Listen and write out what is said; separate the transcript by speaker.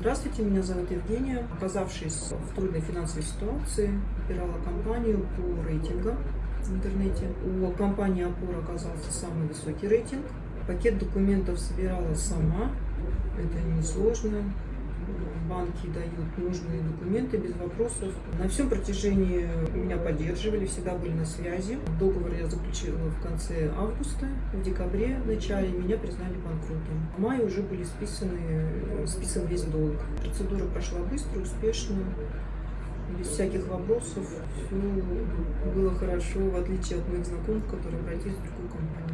Speaker 1: Здравствуйте, меня зовут Евгения. Оказавшись в трудной финансовой ситуации, выбирала компанию по рейтингам в интернете. У компании «Опора» оказался самый высокий рейтинг. Пакет документов собирала сама. Это несложно банки дают нужные документы без вопросов. На всем протяжении меня поддерживали, всегда были на связи. Договор я заключила в конце августа, в декабре, в начале меня признали банкротом. В мае уже были списаны, списан весь долг. Процедура прошла быстро, успешно без всяких вопросов. Все было хорошо, в отличие от моих знакомых, которые обратились в другую компанию.